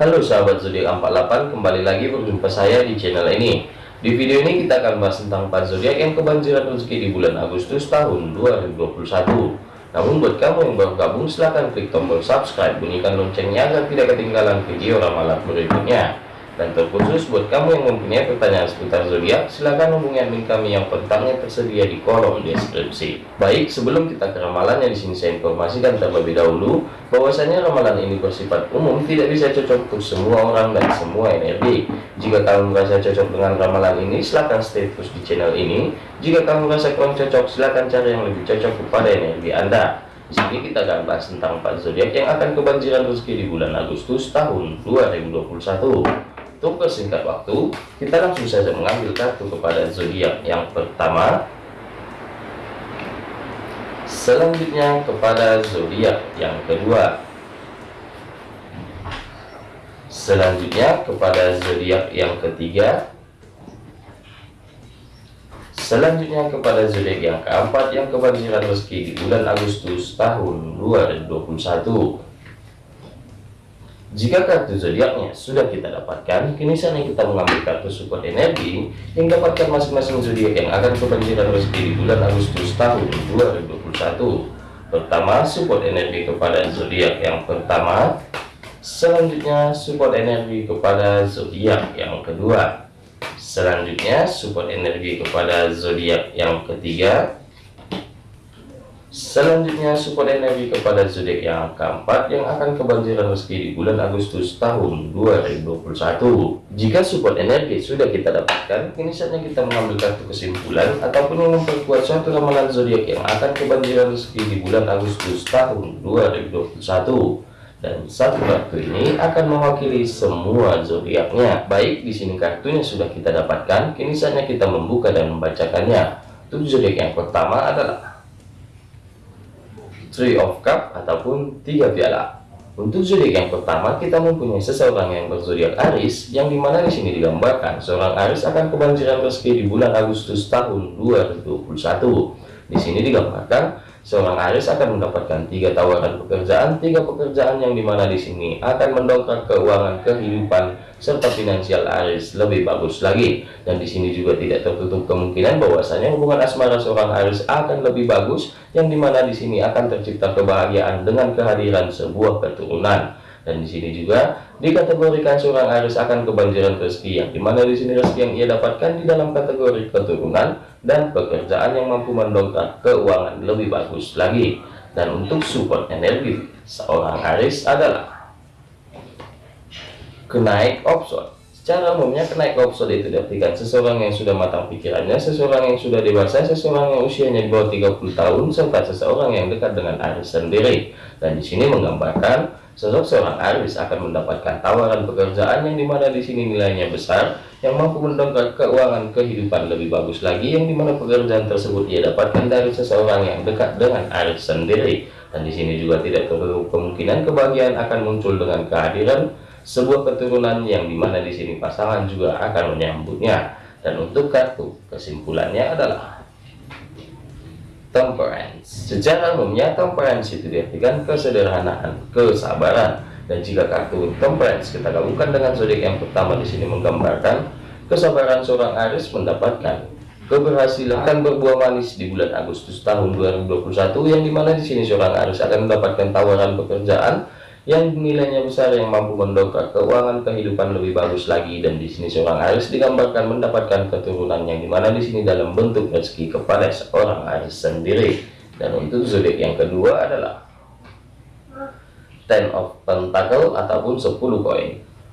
Halo sahabat zodiak 48 kembali lagi berjumpa saya di channel ini. Di video ini kita akan bahas tentang 4 zodiak yang kebanjiran rezeki di bulan Agustus tahun 2021 namun buat kamu yang baru gabung silahkan klik tombol subscribe bunyikan loncengnya agar tidak ketinggalan video ramalan berikutnya dan terkhusus buat kamu yang mempunyai pertanyaan seputar zodiak, silahkan hubungi admin kami yang pertanyaan tersedia di kolom deskripsi. Baik, sebelum kita ke ramalannya di sini saya informasikan terlebih dahulu bahwasanya ramalan ini bersifat umum, tidak bisa cocok untuk semua orang dan semua energi. Jika kamu merasa cocok dengan ramalan ini, silahkan stay terus di channel ini. Jika kamu merasa kurang cocok, silahkan cari yang lebih cocok kepada energi Anda. Di sini kita akan bahas tentang 4 zodiak yang akan kebanjiran rezeki di bulan Agustus tahun 2021. Untuk persingkat waktu, kita langsung saja mengambil kartu kepada zodiak yang pertama. Selanjutnya kepada zodiak yang kedua. Selanjutnya kepada zodiak yang ketiga. Selanjutnya kepada zodiak yang keempat yang kebanjiran rezeki di bulan Agustus tahun 2021. Jika kartu zodiaknya sudah kita dapatkan, kini saatnya kita mengambil kartu support energi yang dapatkan masing-masing zodiak yang akan kebanjiran rezeki di bulan Agustus tahun 2021. Pertama, support energi kepada zodiak yang pertama. Selanjutnya, support energi kepada zodiak yang kedua. Selanjutnya, support energi kepada zodiak yang ketiga. Selanjutnya support energi kepada zodiak yang keempat yang akan kebanjiran rezeki di bulan Agustus tahun 2021. Jika support energi sudah kita dapatkan, kini saatnya kita mengambil kartu kesimpulan ataupun memperkuat suatu ramalan zodiak yang akan kebanjiran rezeki di bulan Agustus tahun 2021 dan satu kartu ini akan mewakili semua zodiaknya. Baik, di sini kartunya sudah kita dapatkan, kini saatnya kita membuka dan membacakannya. Untuk zodiak yang pertama adalah Three of Cup ataupun tiga piala. Untuk zodiak yang pertama, kita mempunyai seseorang yang berzodiak Aris, yang di mana di sini digambarkan seorang Aris akan kebanjiran rezeki di bulan Agustus tahun 2021. Di sini digambarkan seorang Aris akan mendapatkan tiga tawaran pekerjaan, tiga pekerjaan yang di mana di sini akan mendongkrak keuangan kehidupan serta finansial Aris lebih bagus lagi. Dan di sini juga tidak tertutup kemungkinan bahwasanya hubungan asmara seorang Aris akan lebih bagus, yang di mana di sini akan tercipta kebahagiaan dengan kehadiran sebuah keturunan dan di sini juga dikategorikan seorang Aris akan kebanjiran rezeki yang di mana di sini rezeki yang ia dapatkan di dalam kategori keturunan dan pekerjaan yang mampu mendongkrak keuangan lebih bagus lagi dan untuk support energi seorang Aris adalah kenaik option Secara umumnya kenaik option itu diartikan seseorang yang sudah matang pikirannya, seseorang yang sudah dewasa, seseorang yang usianya di bawah 30 tahun, serta seseorang yang dekat dengan Aris sendiri. Dan di sini menggambarkan Sosok seorang Aris akan mendapatkan tawaran pekerjaan yang di mana di sini nilainya besar, yang mampu mendongkrak keuangan kehidupan lebih bagus lagi, yang di mana pekerjaan tersebut ia dapatkan dari seseorang yang dekat dengan Aris sendiri. Dan di sini juga tidak terlalu kemungkinan kebahagiaan akan muncul dengan kehadiran sebuah keturunan yang di mana di sini pasangan juga akan menyambutnya. Dan untuk kartu kesimpulannya adalah temperance. Secara umumnya temperance itu diartikan kesederhanaan, kesabaran. Dan jika kartu temperance kita gabungkan dengan zodiak yang pertama di sini menggambarkan kesabaran seorang Aries mendapatkan keberhasilan akan berbuah manis di bulan Agustus tahun 2021 yang di mana di sini seorang Aries akan mendapatkan tawaran pekerjaan yang nilainya besar yang mampu mendongkrak keuangan kehidupan lebih bagus lagi dan di sini seorang Aris digambarkan mendapatkan keturunan yang di mana di sini dalam bentuk rezeki kepada seorang Aris sendiri. Dan untuk zodiak yang kedua adalah Ten of Pentacle ataupun 10 koin.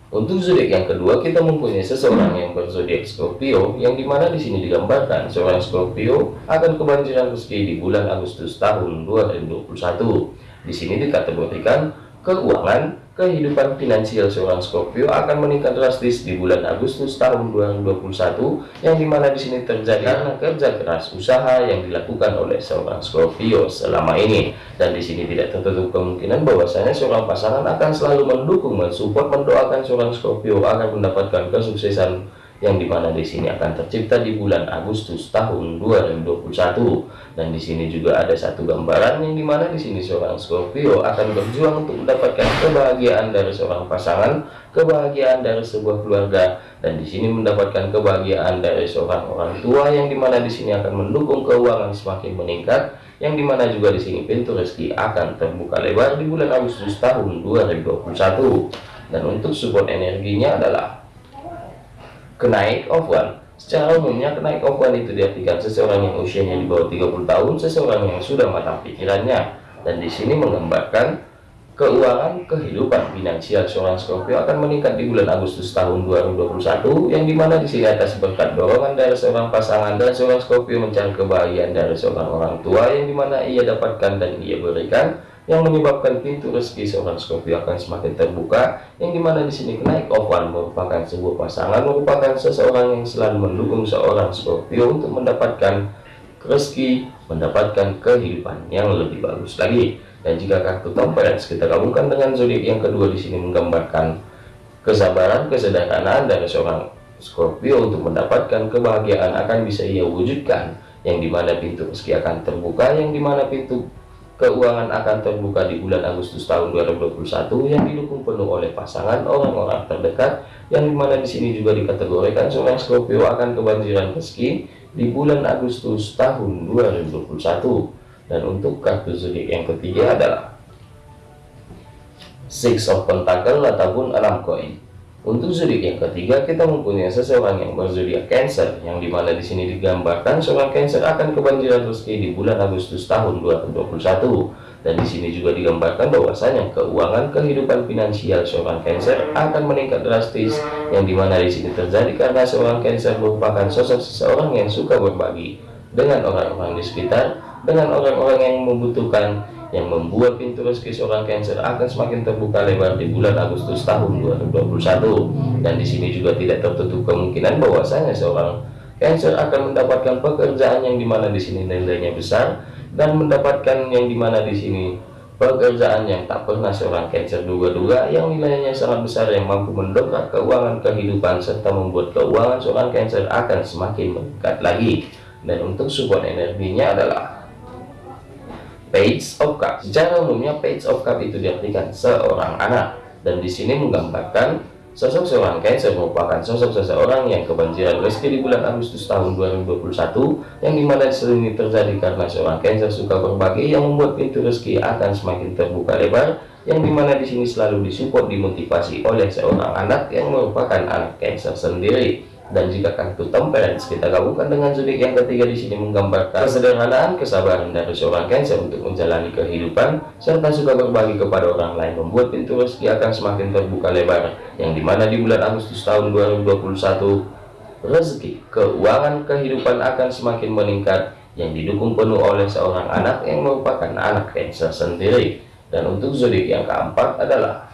Untuk zodiak yang kedua kita mempunyai seseorang yang berzodiak Scorpio yang di mana di sini digambarkan seorang Scorpio akan kebanjiran rezeki di bulan Agustus tahun 2021 di sini dikategorikan keuangan, kehidupan finansial seorang Scorpio akan meningkat drastis di bulan Agustus tahun 2021 yang di mana di sini terjadi karena kerja keras usaha yang dilakukan oleh seorang Scorpio selama ini. Dan di sini tidak tertutup kemungkinan bahwasanya seorang pasangan akan selalu mendukung mensupport mendoakan seorang Scorpio agar mendapatkan kesuksesan yang di mana di sini akan tercipta di bulan Agustus tahun 2021 dan di sini juga ada satu gambaran yang di mana di sini seorang Scorpio akan berjuang untuk mendapatkan kebahagiaan dari seorang pasangan kebahagiaan dari sebuah keluarga dan di sini mendapatkan kebahagiaan dari seorang orang tua yang di mana di sini akan mendukung keuangan semakin meningkat yang di mana juga di sini pintu rezeki akan terbuka lebar di bulan Agustus tahun 2021 dan untuk support energinya adalah kenaik of one secara umumnya kenaik of one itu diartikan seseorang yang usianya di bawah 30 tahun seseorang yang sudah matang pikirannya. Dan di sini menggambarkan keuangan kehidupan finansial seorang Scorpio akan meningkat di bulan Agustus tahun 2021 yang di mana di sini atas berkat dorongan dari seorang pasangan dan seorang Scorpio mencari kebahagiaan dari seorang orang tua yang di mana ia dapatkan dan ia berikan yang menyebabkan pintu rezeki seorang Scorpio akan semakin terbuka yang di mana di sini kenaik ovan merupakan sebuah pasangan merupakan seseorang yang selalu mendukung seorang Scorpio untuk mendapatkan rezeki mendapatkan kehidupan yang lebih bagus lagi. Dan jika kartu temperance kita gabungkan dengan zodiak yang kedua di sini menggambarkan kesabaran kesederhanaan dari seorang Scorpio untuk mendapatkan kebahagiaan akan bisa ia wujudkan yang di mana pintu rezeki akan terbuka yang di mana pintu keuangan akan terbuka di bulan Agustus tahun 2021 yang didukung penuh oleh pasangan orang-orang terdekat yang di mana di sini juga dikategorikan seorang Scorpio akan kebanjiran rezeki di bulan Agustus tahun 2021 dan untuk kartu zodiak yang ketiga adalah Six of Pentacle ataupun enam koin untuk zodiak yang ketiga, kita mempunyai seseorang yang berzodiak Cancer, yang di mana di sini digambarkan seorang Cancer akan kebanjiran rezeki di bulan Agustus tahun 2021. Dan di sini juga digambarkan bahwasanya keuangan kehidupan finansial seorang Cancer akan meningkat drastis, yang di mana di sini terjadi karena seorang Cancer merupakan sosok seseorang yang suka berbagi dengan orang-orang di sekitar, dengan orang-orang yang membutuhkan yang membuat pintu rezeki seorang Cancer akan semakin terbuka lebar di bulan Agustus tahun 2021 dan di sini juga tidak tertutup kemungkinan bahwasanya seorang Cancer akan mendapatkan pekerjaan yang di mana di sini nilainya besar dan mendapatkan yang di mana di sini pekerjaan yang tak pernah seorang Cancer duga-duga yang nilainya sangat besar yang mampu mendongkrak keuangan kehidupan serta membuat keuangan seorang Cancer akan semakin meningkat lagi. Dan untuk support energinya adalah Page of Cup. Secara umumnya Page of Cup itu diartikan seorang anak dan di sini menggambarkan sosok seorang Cancer merupakan sosok seseorang yang kebanjiran rezeki di bulan Agustus tahun 2021 yang di mana ini terjadi karena seorang Cancer suka berbagi yang membuat pintu rezeki akan semakin terbuka lebar yang di mana di sini selalu disupport dimotivasi oleh seorang anak yang merupakan anak Cancer sendiri dan jika kartu temperance kita gabungkan dengan zodiak yang ketiga di sini menggambarkan kesederhanaan kesabaran dari seorang Cancer untuk menjalani kehidupan serta suka berbagi kepada orang lain membuat pintu rezeki akan semakin terbuka lebar yang di mana di bulan Agustus tahun 2021 rezeki keuangan kehidupan akan semakin meningkat yang didukung penuh oleh seorang anak yang merupakan anak Cancer sendiri. Dan untuk zodiak yang keempat adalah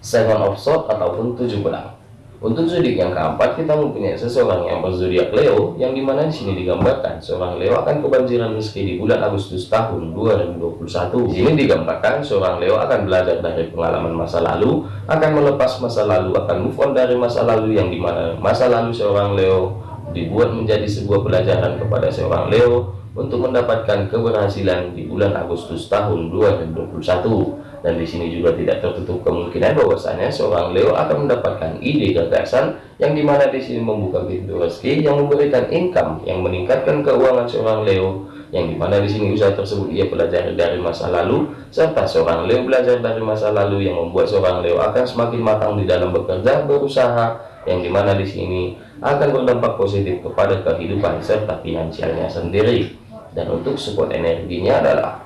Seven of Swords ataupun tujuh pedang untuk zodiak yang keempat, kita mempunyai seseorang yang berzodiak Leo, yang di mana di sini digambarkan seorang Leo akan kebanjiran rezeki di bulan Agustus tahun 2021. Di sini digambarkan seorang Leo akan belajar dari pengalaman masa lalu, akan melepas masa lalu, akan move on dari masa lalu yang di mana masa lalu seorang Leo dibuat menjadi sebuah pelajaran kepada seorang Leo untuk mendapatkan keberhasilan di bulan Agustus tahun 2021 dan di sini juga tidak tertutup kemungkinan bahwasanya seorang Leo akan mendapatkan ide gagasan yang di mana di sini membuka pintu rezeki yang memberikan income yang meningkatkan keuangan seorang Leo yang di mana di sini usaha tersebut ia pelajari dari masa lalu serta seorang Leo belajar dari masa lalu yang membuat seorang Leo akan semakin matang di dalam bekerja berusaha yang di mana di sini akan berdampak positif kepada kehidupan serta finansialnya sendiri. Dan untuk support energinya adalah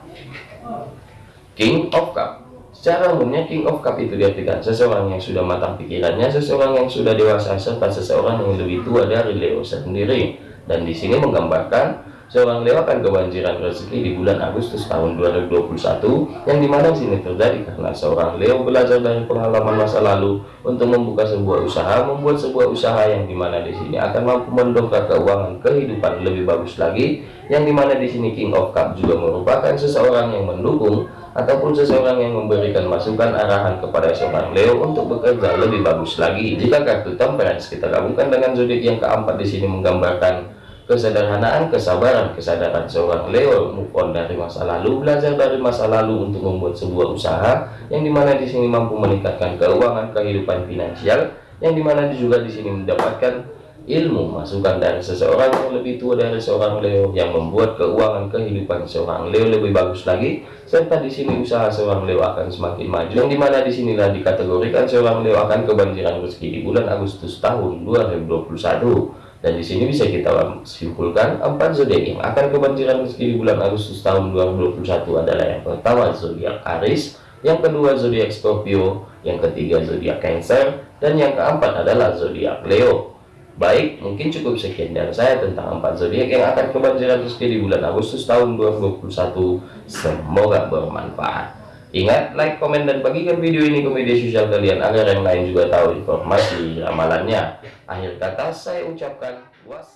King of Cup Secara umumnya King of Cup itu diartikan seseorang yang sudah matang pikirannya, seseorang yang sudah dewasa, serta seseorang yang lebih tua dari Leo sendiri. Dan di sini menggambarkan seorang Leo akan kebanjiran rezeki di bulan Agustus tahun 2021 yang di mana sini terjadi karena seorang Leo belajar dari pengalaman masa lalu untuk membuka sebuah usaha, membuat sebuah usaha yang di mana di sini akan mampu mendongkrak keuangan kehidupan lebih bagus lagi yang di mana di sini King of Cup juga merupakan seseorang yang mendukung ataupun seseorang yang memberikan masukan arahan kepada seorang Leo untuk bekerja lebih bagus lagi. Jika kartu temperance kita gabungkan dengan zodiak yang keempat di sini menggambarkan kesederhanaan, kesabaran, kesadaran seorang Leo move on dari masa lalu, belajar dari masa lalu untuk membuat sebuah usaha yang di mana di sini mampu meningkatkan keuangan kehidupan finansial, yang di mana juga di sini mendapatkan ilmu masukan dari seseorang yang lebih tua dari seorang Leo yang membuat keuangan kehidupan seorang Leo lebih bagus lagi serta di sini usaha seorang Leo akan semakin maju. Yang di mana di sinilah dikategorikan seorang Leo akan kebanjiran rezeki di bulan Agustus tahun 2021 dan di sini bisa kita simpulkan empat zodiak yang akan kebanjiran rezeki di bulan Agustus tahun 2021 adalah yang pertama zodiak Aries yang kedua zodiak Scorpio yang ketiga zodiak Cancer dan yang keempat adalah zodiak Leo Baik, mungkin cukup sekian dari saya tentang empat zodiak yang akan kebanjiran rezeki di bulan Agustus tahun 2021. Semoga bermanfaat. Ingat, like, komen, dan bagikan video ini ke media sosial kalian agar yang lain juga tahu informasi ramalannya. Akhir kata saya ucapkan was.